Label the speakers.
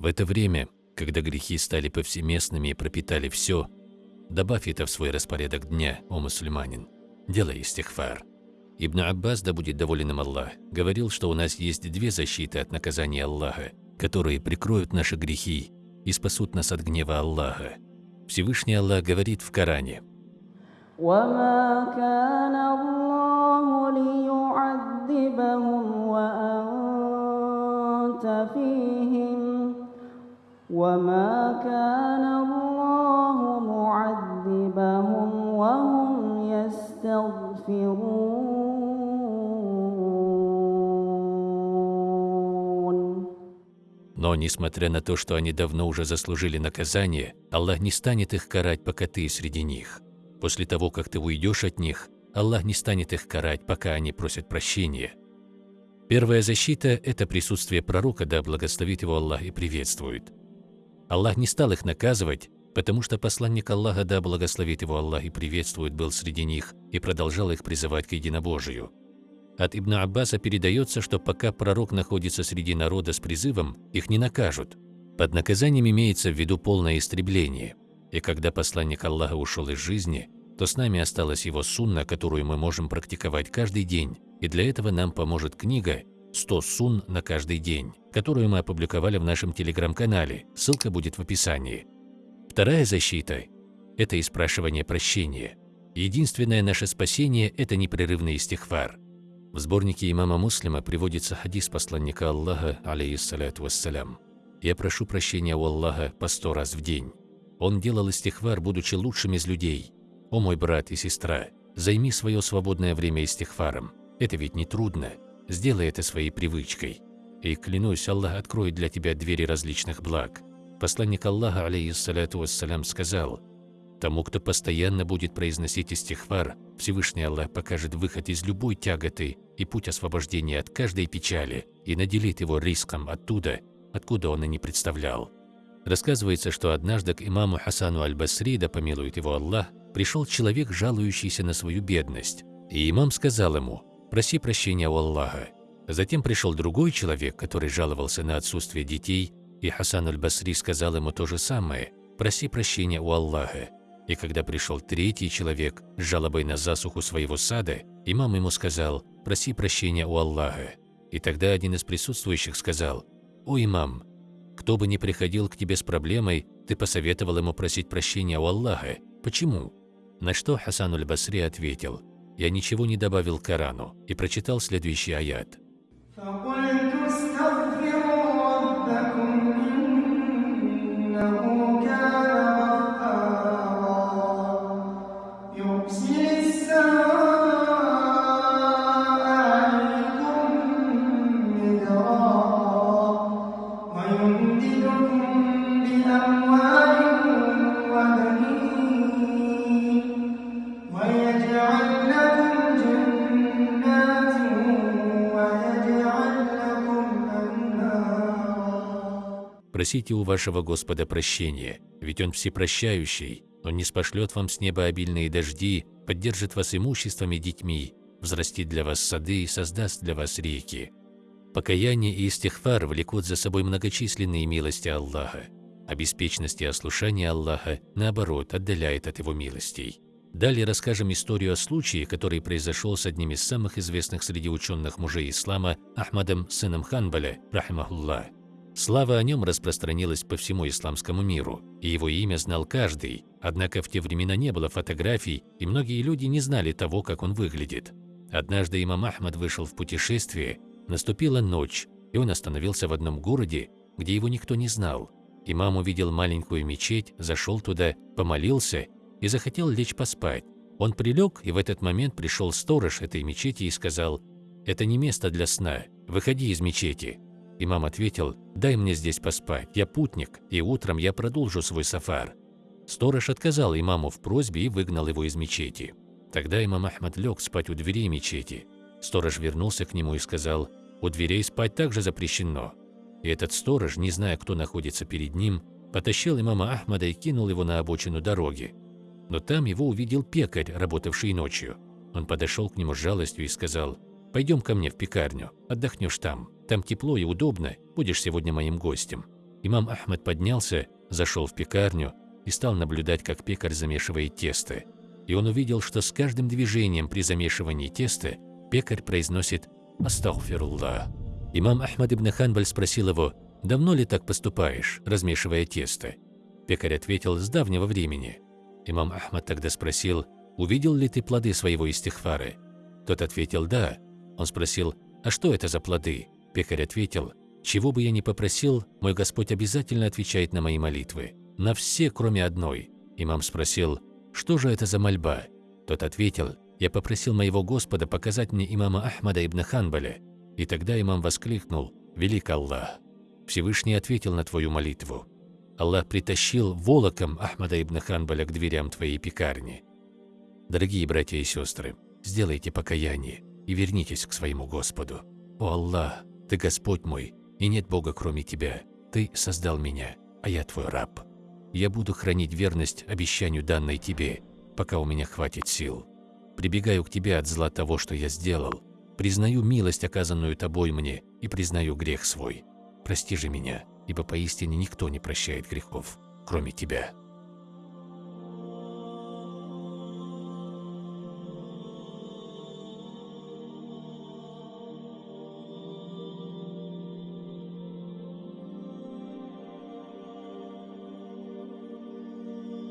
Speaker 1: В это время, когда грехи стали повсеместными и пропитали все, добавь это в свой распорядок дня, о мусульманин, делай истихфар. Ибн Аббас, да будет доволен им Аллах, говорил, что у нас есть две защиты от наказания Аллаха, которые прикроют наши грехи и спасут нас от гнева Аллаха. Всевышний Аллах говорит в Коране. وما كان الله ليعذبهم وأنت فيهم وما كان الله معذبهم وهم يستغفرون Но, несмотря на то, что они давно уже заслужили наказание, Аллах не станет их карать, пока ты среди них. После того, как ты уйдешь от них, Аллах не станет их карать, пока они просят прощения. Первая защита – это присутствие пророка, да благословит его Аллах и приветствует. Аллах не стал их наказывать, потому что посланник Аллаха, да благословит его Аллах и приветствует, был среди них и продолжал их призывать к единобожию. От Ибн Аббаса передается, что пока пророк находится среди народа с призывом, их не накажут. Под наказанием имеется в виду полное истребление. И когда посланник Аллаха ушел из жизни, то с нами осталась его сунна, которую мы можем практиковать каждый день, и для этого нам поможет книга «100 сун на каждый день», которую мы опубликовали в нашем телеграм-канале, ссылка будет в описании. Вторая защита – это испрашивание прощения. Единственное наше спасение – это непрерывный истихфар. В сборнике имама Муслима приводится хадис посланника Аллаха, алейхиссалату вассалям. «Я прошу прощения у Аллаха по сто раз в день». Он делал истихвар, будучи лучшим из людей. «О мой брат и сестра, займи свое свободное время истихваром. Это ведь не трудно. Сделай это своей привычкой. И клянусь, Аллах откроет для тебя двери различных благ». Посланник Аллаха, алейхиссалату вассалям, сказал – Тому, кто постоянно будет произносить истихвар, Всевышний Аллах покажет выход из любой тяготы и путь освобождения от каждой печали и наделит его риском оттуда, откуда он и не представлял. Рассказывается, что однажды к имаму Хасану аль-Басри, да помилует его Аллах, пришел человек, жалующийся на свою бедность. И имам сказал ему, проси прощения у Аллаха. Затем пришел другой человек, который жаловался на отсутствие детей, и Хасан аль-Басри сказал ему то же самое, проси прощения у Аллаха. И когда пришел третий человек с жалобой на засуху своего сада, имам ему сказал «Проси прощения у Аллаха». И тогда один из присутствующих сказал «О, имам, кто бы ни приходил к тебе с проблемой, ты посоветовал ему просить прощения у Аллаха. Почему?» На что Хасан аль-Басри ответил «Я ничего не добавил к Корану» и прочитал следующий аят.
Speaker 2: فقلت استغفروا ربكم إنه كان غفارا. يرسل السماء عليكم مدرارا ويمددكم بأموال
Speaker 1: Просите у вашего Господа прощения, ведь Он всепрощающий, Он не спошлет вам с неба обильные дожди, поддержит вас имуществом и детьми, взрастит для вас сады и создаст для вас реки. Покаяние и истихфар влекут за собой многочисленные милости Аллаха, а беспечность и ослушание Аллаха, наоборот, отдаляет от Его милостей. Далее расскажем историю о случае, который произошел с одним из самых известных среди ученых мужей ислама Ахмадом, сыном Ханбаля, рахимахуллах. Слава о нем распространилась по всему исламскому миру, и его имя знал каждый, однако в те времена не было фотографий, и многие люди не знали того, как он выглядит. Однажды имам Ахмад вышел в путешествие, наступила ночь, и он остановился в одном городе, где его никто не знал. Имам увидел маленькую мечеть, зашел туда, помолился и захотел лечь поспать. Он прилег, и в этот момент пришел сторож этой мечети и сказал, «Это не место для сна, выходи из мечети». Имам ответил, «Дай мне здесь поспать, я путник, и утром я продолжу свой сафар». Сторож отказал имаму в просьбе и выгнал его из мечети. Тогда имам Ахмад лег спать у дверей мечети. Сторож вернулся к нему и сказал, «У дверей спать также запрещено». И этот сторож, не зная, кто находится перед ним, потащил имама Ахмада и кинул его на обочину дороги. Но там его увидел пекарь, работавший ночью. Он подошел к нему с жалостью и сказал, «Пойдем ко мне в пекарню, отдохнешь там». Там тепло и удобно, будешь сегодня моим гостем». Имам Ахмад поднялся, зашел в пекарню и стал наблюдать, как пекарь замешивает тесто. И он увидел, что с каждым движением при замешивании теста пекарь произносит «Астагфируллах». Имам Ахмад ибн Ханбаль спросил его, «Давно ли так поступаешь, размешивая тесто?» Пекарь ответил, «С давнего времени». Имам Ахмад тогда спросил, «Увидел ли ты плоды своего истихфара?» Тот ответил, «Да». Он спросил, «А что это за плоды?» Пекарь ответил, «Чего бы я ни попросил, мой Господь обязательно отвечает на мои молитвы. На все, кроме одной». Имам спросил, «Что же это за мольба?» Тот ответил, «Я попросил моего Господа показать мне имама Ахмада ибн Ханбаля». И тогда имам воскликнул, «Велик Аллах! Всевышний ответил на твою молитву. Аллах притащил волоком Ахмада ибн Ханбаля к дверям твоей пекарни. Дорогие братья и сестры, сделайте покаяние и вернитесь к своему Господу. О Аллах, Ты Господь мой, и нет Бога кроме Тебя. Ты создал меня, а я Твой раб. Я буду хранить верность обещанию данной Тебе, пока у меня хватит сил. Прибегаю к Тебе от зла того, что я сделал. Признаю милость, оказанную Тобой мне, и признаю грех свой. Прости же меня, ибо поистине никто не прощает грехов, кроме Тебя.